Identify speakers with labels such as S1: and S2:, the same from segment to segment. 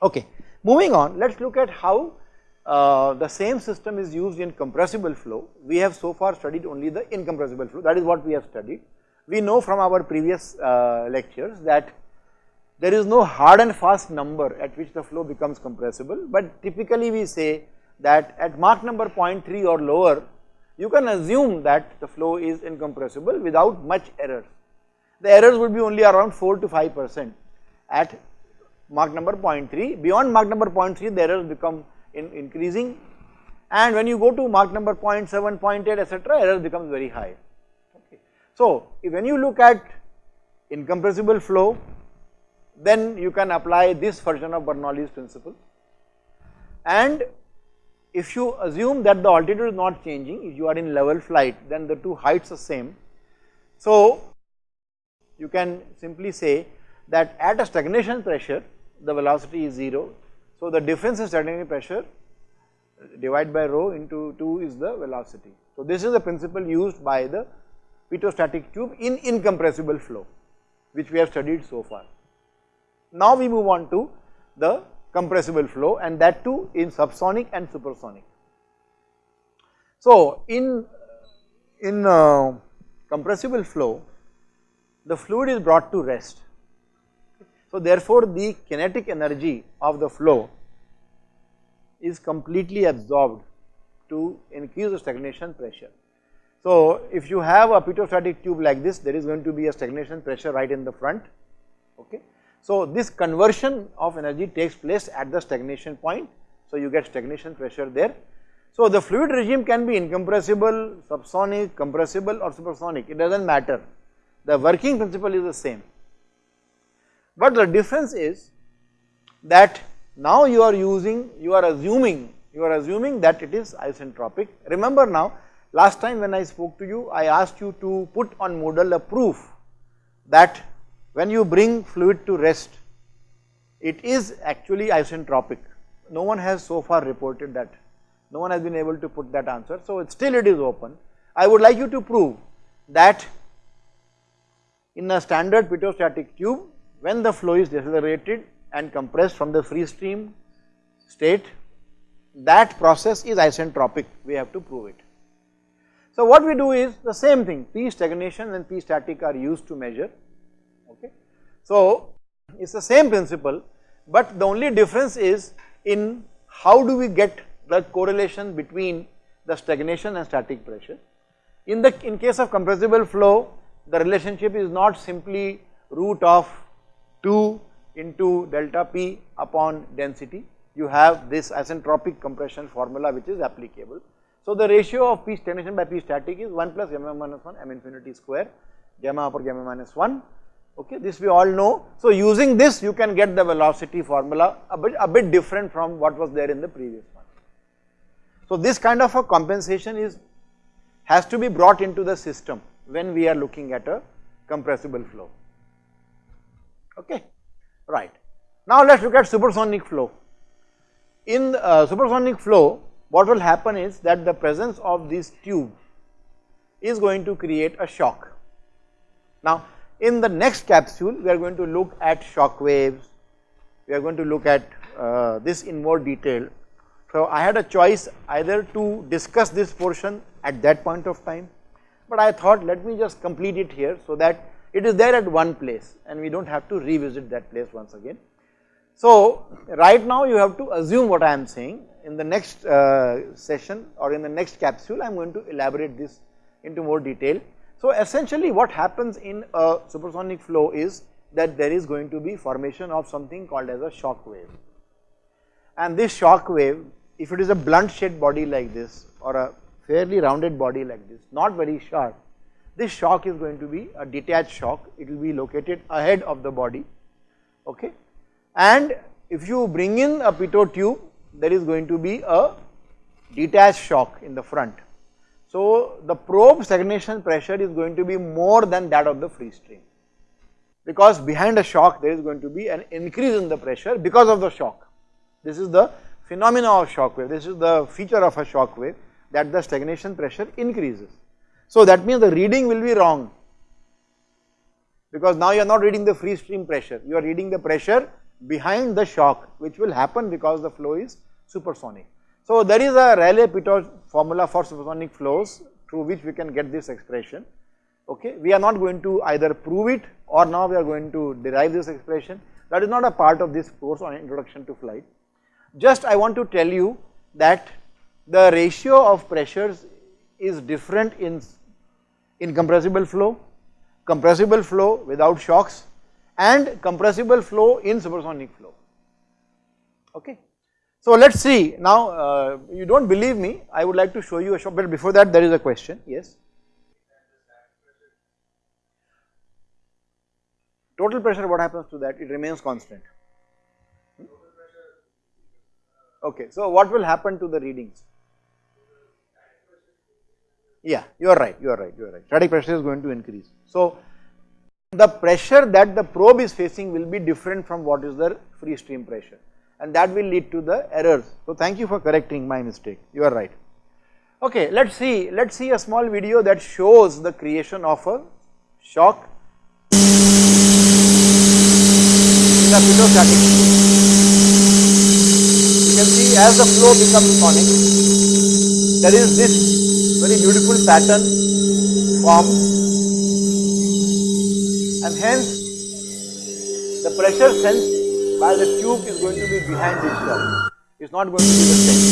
S1: Okay. Moving on, let us look at how uh, the same system is used in compressible flow. We have so far studied only the incompressible flow, that is what we have studied. We know from our previous uh, lectures that there is no hard and fast number at which the flow becomes compressible, but typically we say that at Mach number 0.3 or lower, you can assume that the flow is incompressible without much error. The errors would be only around 4 to 5 percent at Mach number 0.3. Beyond Mach number 0.3, the errors become in increasing and when you go to Mach number 0.7, 0.8 etc., error becomes very high. Okay. So, when you look at incompressible flow, then you can apply this version of Bernoulli's principle and if you assume that the altitude is not changing, if you are in level flight, then the two heights are same. So, you can simply say that at a stagnation pressure, the velocity is 0. So, the difference in stagnation pressure divided by rho into 2 is the velocity. So, this is the principle used by the pitot-static tube in incompressible flow, which we have studied so far. Now, we move on to the compressible flow and that too in subsonic and supersonic. So, in, in uh, compressible flow, the fluid is brought to rest. So, therefore, the kinetic energy of the flow is completely absorbed to increase the stagnation pressure. So, if you have a pitot-static tube like this, there is going to be a stagnation pressure right in the front, okay. So, this conversion of energy takes place at the stagnation point. So, you get stagnation pressure there. So, the fluid regime can be incompressible, subsonic, compressible or supersonic, it does not matter. The working principle is the same. But the difference is that now you are using, you are assuming, you are assuming that it is isentropic. Remember now, last time when I spoke to you, I asked you to put on Moodle a proof that when you bring fluid to rest, it is actually isentropic. No one has so far reported that. No one has been able to put that answer. So, it still it is open. I would like you to prove that in a standard pitot-static tube, when the flow is decelerated and compressed from the free stream state, that process is isentropic. We have to prove it. So, what we do is the same thing, P stagnation and P static are used to measure okay. So, it is the same principle, but the only difference is in how do we get the correlation between the stagnation and static pressure. In the in case of compressible flow, the relationship is not simply root of 2 into delta P upon density, you have this isentropic compression formula which is applicable. So, the ratio of P stagnation by P static is 1 plus gamma minus 1 m infinity square gamma upper gamma minus 1 okay this we all know. So, using this you can get the velocity formula a bit, a bit different from what was there in the previous one. So, this kind of a compensation is has to be brought into the system when we are looking at a compressible flow okay right. Now, let us look at supersonic flow. In uh, supersonic flow what will happen is that the presence of this tube is going to create a shock. Now, in the next capsule, we are going to look at shock waves, we are going to look at uh, this in more detail. So, I had a choice either to discuss this portion at that point of time, but I thought let me just complete it here so that it is there at one place and we do not have to revisit that place once again. So, right now you have to assume what I am saying in the next uh, session or in the next capsule I am going to elaborate this into more detail so, essentially what happens in a supersonic flow is that there is going to be formation of something called as a shock wave. And this shock wave, if it is a blunt shaped body like this or a fairly rounded body like this, not very sharp, this shock is going to be a detached shock, it will be located ahead of the body, okay. And if you bring in a pitot tube, there is going to be a detached shock in the front so, the probe stagnation pressure is going to be more than that of the free stream because behind a shock there is going to be an increase in the pressure because of the shock. This is the phenomena of shock wave, this is the feature of a shock wave that the stagnation pressure increases. So, that means the reading will be wrong because now you are not reading the free stream pressure, you are reading the pressure behind the shock which will happen because the flow is supersonic. So, there is a Rayleigh-Pitot formula for supersonic flows through which we can get this expression. Okay. We are not going to either prove it or now we are going to derive this expression that is not a part of this course on introduction to flight. Just I want to tell you that the ratio of pressures is different in, in compressible flow, compressible flow without shocks and compressible flow in supersonic flow. Okay. So, let us see now uh, you do not believe me I would like to show you a shot but before that there is a question yes. Total pressure what happens to that it remains constant. Hmm? Okay, so what will happen to the readings? Yeah, you are right, you are right, you are right. Static pressure is going to increase. So, the pressure that the probe is facing will be different from what is the free stream pressure and that will lead to the errors. So, thank you for correcting my mistake, you are right. Okay, let us see, let us see a small video that shows the creation of a shock in the pitot-static. You can see as the flow becomes sonic, there is this very beautiful pattern formed and hence the pressure sensed while the tube is going to be behind this shock, it is not going to be the same.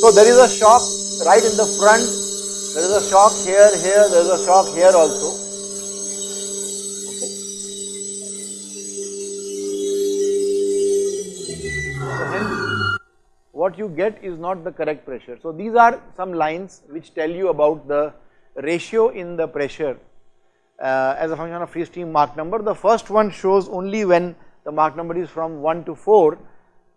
S1: So there is a shock right in the front, there is a shock here, here, there is a shock here also. What you get is not the correct pressure. So these are some lines which tell you about the ratio in the pressure uh, as a function of free stream Mach number. The first one shows only when the Mach number is from 1 to 4,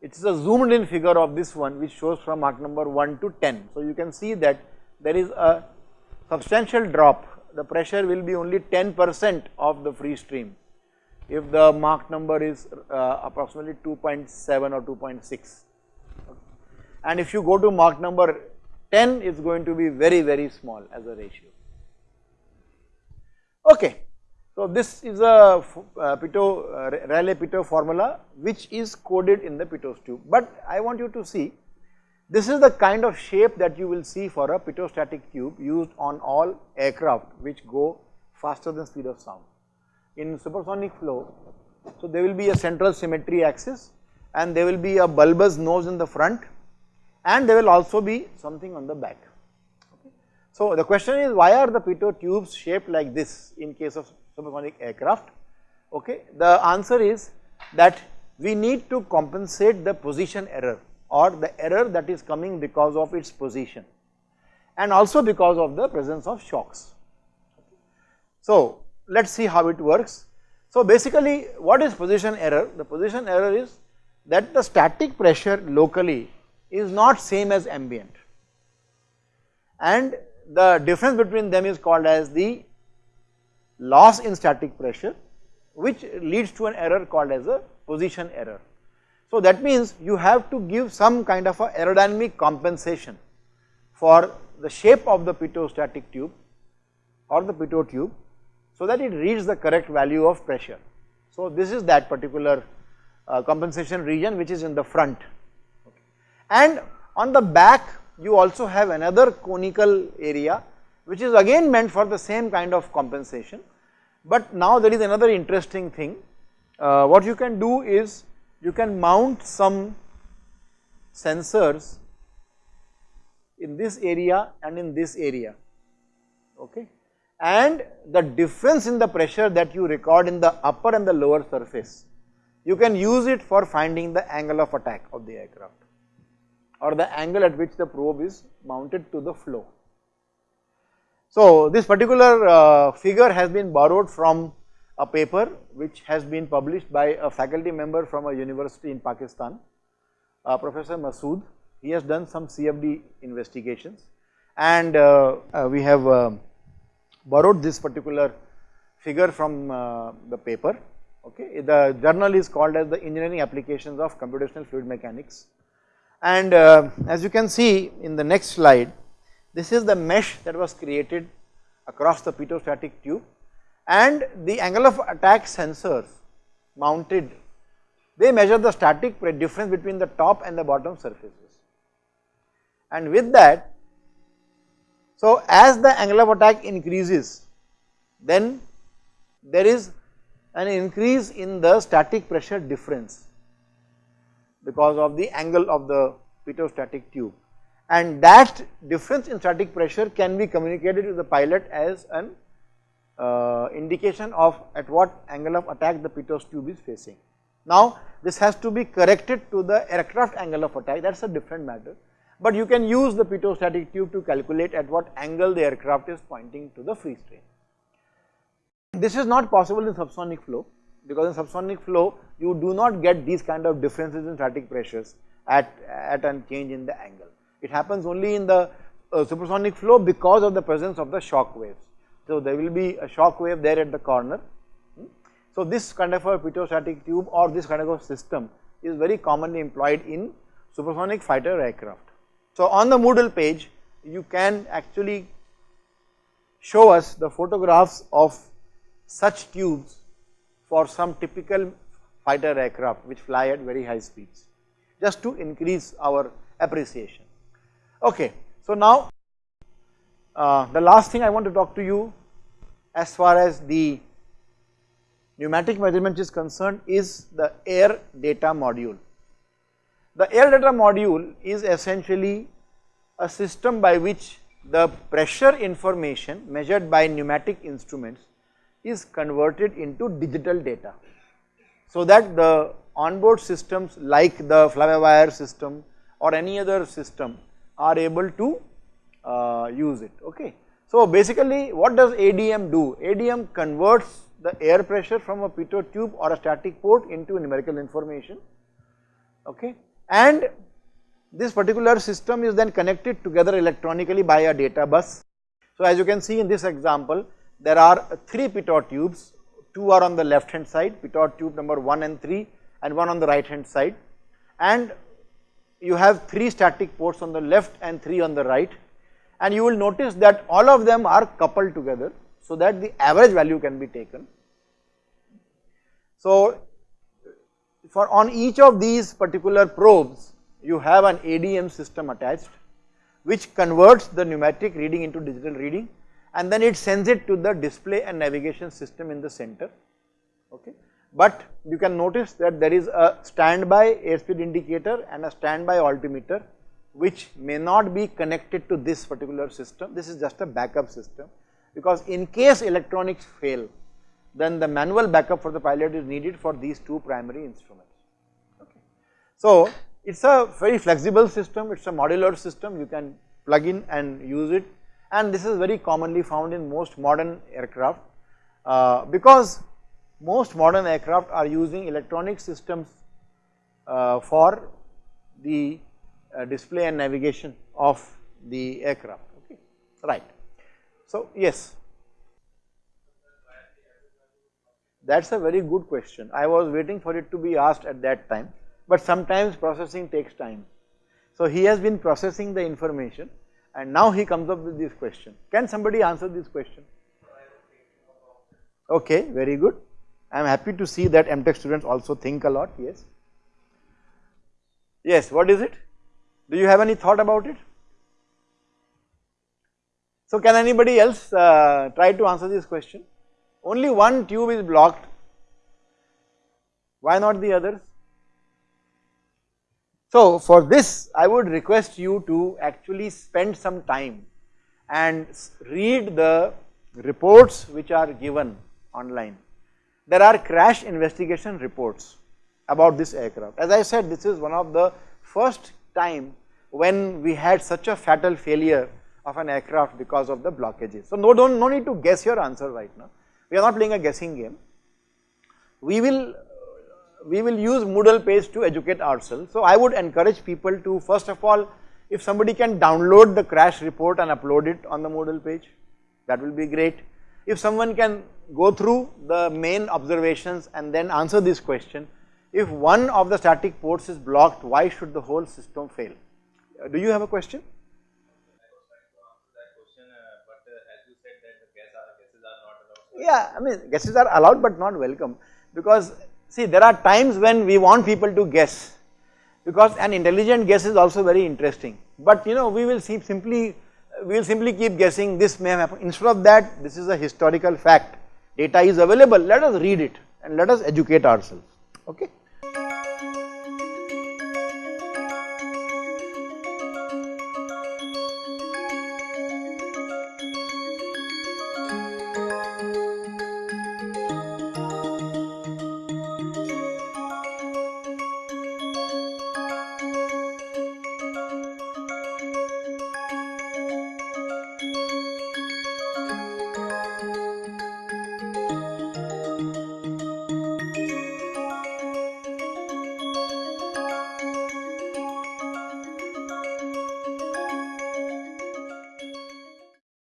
S1: it is a zoomed in figure of this one which shows from Mach number 1 to 10. So you can see that there is a substantial drop, the pressure will be only 10 percent of the free stream if the Mach number is uh, approximately 2.7 or 2.6 and if you go to Mach number 10 is going to be very very small as a ratio. Okay. So, this is a uh, Pitot, uh, Rayleigh-Pitot formula which is coded in the Pitot tube, but I want you to see this is the kind of shape that you will see for a pitot-static tube used on all aircraft which go faster than speed of sound. In supersonic flow, so there will be a central symmetry axis and there will be a bulbous nose in the front and there will also be something on the back. So, the question is why are the pitot tubes shaped like this in case of supersonic aircraft? Okay. The answer is that we need to compensate the position error or the error that is coming because of its position and also because of the presence of shocks. So, let us see how it works. So, basically what is position error? The position error is that the static pressure locally is not same as ambient and the difference between them is called as the loss in static pressure which leads to an error called as a position error. So that means you have to give some kind of a aerodynamic compensation for the shape of the pitot-static tube or the pitot tube so that it reaches the correct value of pressure. So this is that particular uh, compensation region which is in the front and on the back you also have another conical area which is again meant for the same kind of compensation. But now there is another interesting thing, uh, what you can do is you can mount some sensors in this area and in this area. Okay? And the difference in the pressure that you record in the upper and the lower surface you can use it for finding the angle of attack of the aircraft or the angle at which the probe is mounted to the flow. So, this particular uh, figure has been borrowed from a paper which has been published by a faculty member from a university in Pakistan, uh, Professor Masood. He has done some CFD investigations and uh, uh, we have uh, borrowed this particular figure from uh, the paper. Okay. The journal is called as the Engineering Applications of Computational Fluid Mechanics and uh, as you can see in the next slide, this is the mesh that was created across the pitot-static tube and the angle of attack sensors mounted, they measure the static difference between the top and the bottom surfaces. And with that, so as the angle of attack increases, then there is an increase in the static pressure difference because of the angle of the pitot-static tube and that difference in static pressure can be communicated to the pilot as an uh, indication of at what angle of attack the pitot tube is facing. Now this has to be corrected to the aircraft angle of attack that is a different matter, but you can use the pitot-static tube to calculate at what angle the aircraft is pointing to the free stream. This is not possible in subsonic flow because in subsonic flow you do not get these kind of differences in static pressures at, at a change in the angle. It happens only in the uh, supersonic flow because of the presence of the shock waves. So there will be a shock wave there at the corner. Hmm. So this kind of a pitot-static tube or this kind of a system is very commonly employed in supersonic fighter aircraft. So on the Moodle page you can actually show us the photographs of such tubes for some typical fighter aircraft which fly at very high speeds just to increase our appreciation. Okay, so now uh, the last thing I want to talk to you as far as the pneumatic measurement is concerned is the air data module. The air data module is essentially a system by which the pressure information measured by pneumatic instruments is converted into digital data. So that the onboard systems like the fly-by-wire system or any other system are able to uh, use it, okay. So basically what does ADM do? ADM converts the air pressure from a pitot tube or a static port into numerical information, okay. And this particular system is then connected together electronically by a data bus. So as you can see in this example, there are 3 pitot tubes, 2 are on the left hand side, pitot tube number 1 and 3 and 1 on the right hand side. And you have 3 static ports on the left and 3 on the right. And you will notice that all of them are coupled together so that the average value can be taken. So for on each of these particular probes you have an ADM system attached which converts the pneumatic reading into digital reading and then it sends it to the display and navigation system in the center okay. But you can notice that there is a standby airspeed indicator and a standby altimeter which may not be connected to this particular system, this is just a backup system because in case electronics fail then the manual backup for the pilot is needed for these two primary instruments. Okay. So it is a very flexible system, it is a modular system you can plug in and use it and this is very commonly found in most modern aircraft uh, because most modern aircraft are using electronic systems uh, for the uh, display and navigation of the aircraft. Okay? Right. So yes. That's a very good question. I was waiting for it to be asked at that time but sometimes processing takes time. So he has been processing the information and now he comes up with this question. Can somebody answer this question? Okay, very good. I am happy to see that MTech students also think a lot, yes. Yes, what is it? Do you have any thought about it? So can anybody else uh, try to answer this question? Only one tube is blocked, why not the others? So for this I would request you to actually spend some time and read the reports which are given online. There are crash investigation reports about this aircraft. As I said this is one of the first time when we had such a fatal failure of an aircraft because of the blockages. So no, don't, no need to guess your answer right now. We are not playing a guessing game. We will we will use Moodle page to educate ourselves. So I would encourage people to first of all if somebody can download the crash report and upload it on the Moodle page that will be great. If someone can go through the main observations and then answer this question, if one of the static ports is blocked why should the whole system fail? Uh, do you have a question? Yeah, I mean guesses are allowed but not welcome because see there are times when we want people to guess because an intelligent guess is also very interesting. But you know we will see simply we will simply keep guessing this may have happened. Instead of that this is a historical fact. Data is available. Let us read it and let us educate ourselves. Okay.